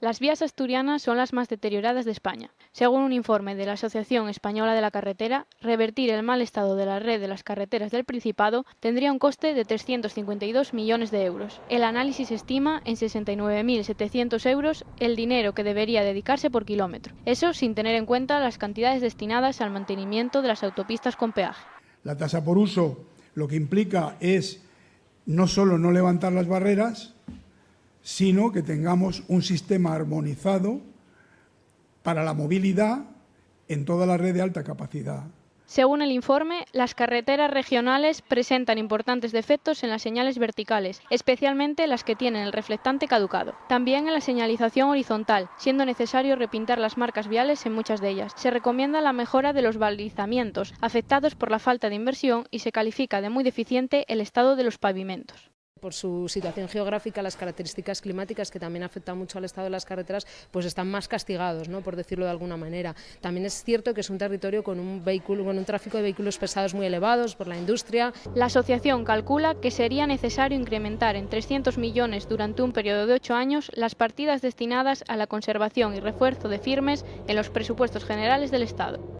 Las vías asturianas son las más deterioradas de España. Según un informe de la Asociación Española de la Carretera, revertir el mal estado de la red de las carreteras del Principado tendría un coste de 352 millones de euros. El análisis estima en 69.700 euros el dinero que debería dedicarse por kilómetro. Eso sin tener en cuenta las cantidades destinadas al mantenimiento de las autopistas con peaje. La tasa por uso lo que implica es no solo no levantar las barreras, sino que tengamos un sistema armonizado para la movilidad en toda la red de alta capacidad. Según el informe, las carreteras regionales presentan importantes defectos en las señales verticales, especialmente las que tienen el reflectante caducado. También en la señalización horizontal, siendo necesario repintar las marcas viales en muchas de ellas. Se recomienda la mejora de los balizamientos, afectados por la falta de inversión, y se califica de muy deficiente el estado de los pavimentos por su situación geográfica, las características climáticas que también afectan mucho al estado de las carreteras, pues están más castigados, por decirlo de alguna manera. También es cierto que es un territorio con un, vehículo, con un tráfico de vehículos pesados muy elevados por la industria. La asociación calcula que sería necesario incrementar en 300 millones durante un periodo de ocho años las partidas destinadas a la conservación y refuerzo de firmes en los presupuestos generales del Estado.